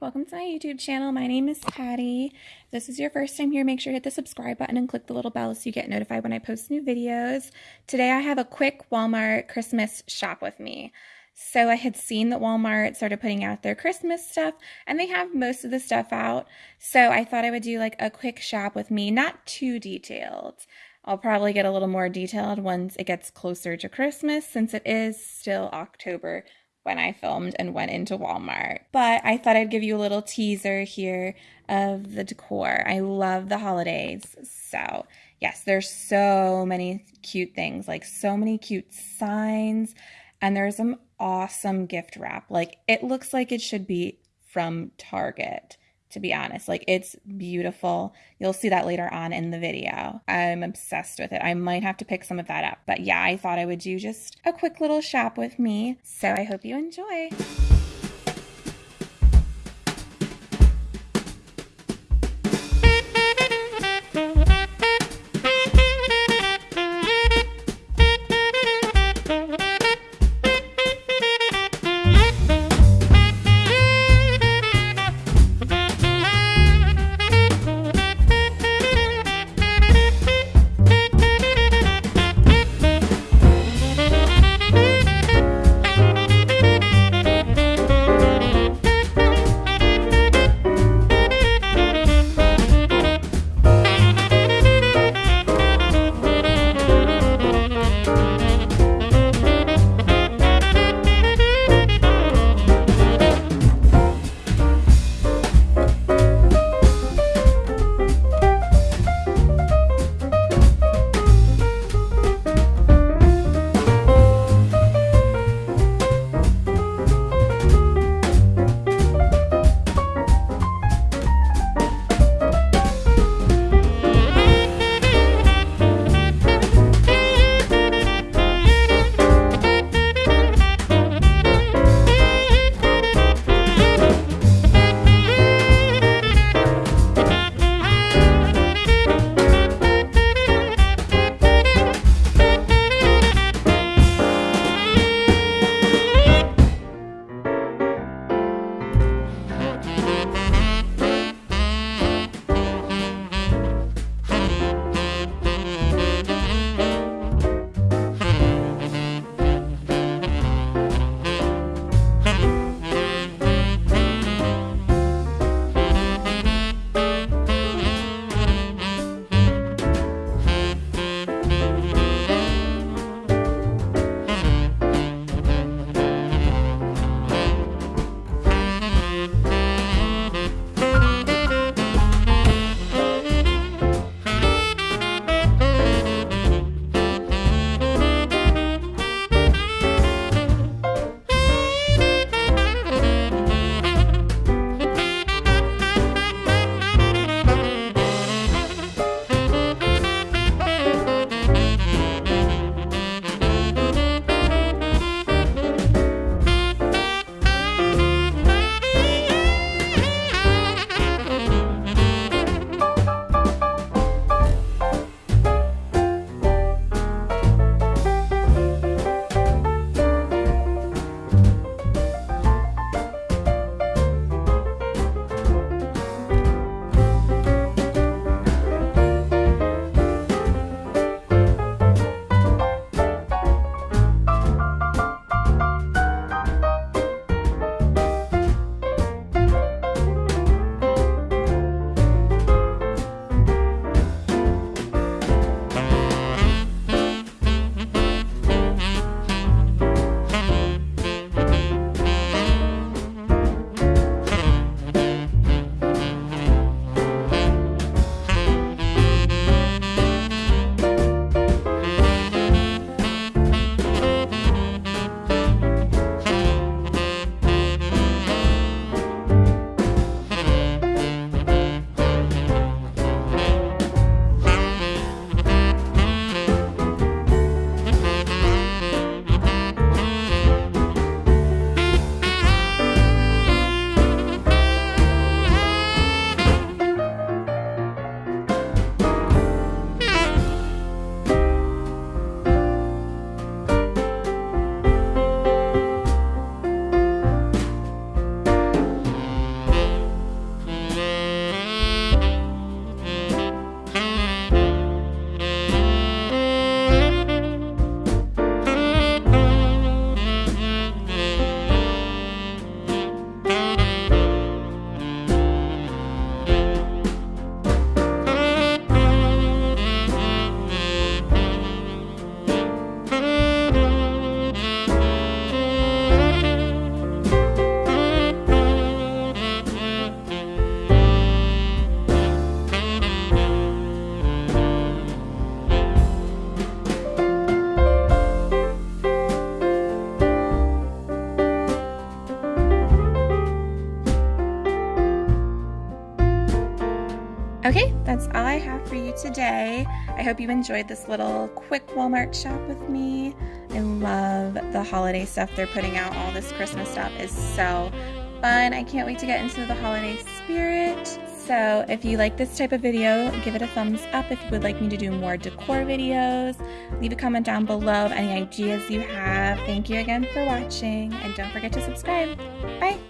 welcome to my YouTube channel. My name is Patty. If this is your first time here, make sure to hit the subscribe button and click the little bell so you get notified when I post new videos. Today I have a quick Walmart Christmas shop with me. So I had seen that Walmart started putting out their Christmas stuff and they have most of the stuff out. So I thought I would do like a quick shop with me, not too detailed. I'll probably get a little more detailed once it gets closer to Christmas since it is still October when I filmed and went into Walmart. But I thought I'd give you a little teaser here of the decor. I love the holidays. So, yes, there's so many cute things, like so many cute signs, and there's some awesome gift wrap. Like it looks like it should be from Target to be honest. Like it's beautiful. You'll see that later on in the video. I'm obsessed with it. I might have to pick some of that up. But yeah, I thought I would do just a quick little shop with me. So I hope you enjoy. That's all I have for you today. I hope you enjoyed this little quick Walmart shop with me. I love the holiday stuff they're putting out. All this Christmas stuff is so fun. I can't wait to get into the holiday spirit. So if you like this type of video, give it a thumbs up. If you would like me to do more decor videos, leave a comment down below of any ideas you have. Thank you again for watching and don't forget to subscribe. Bye!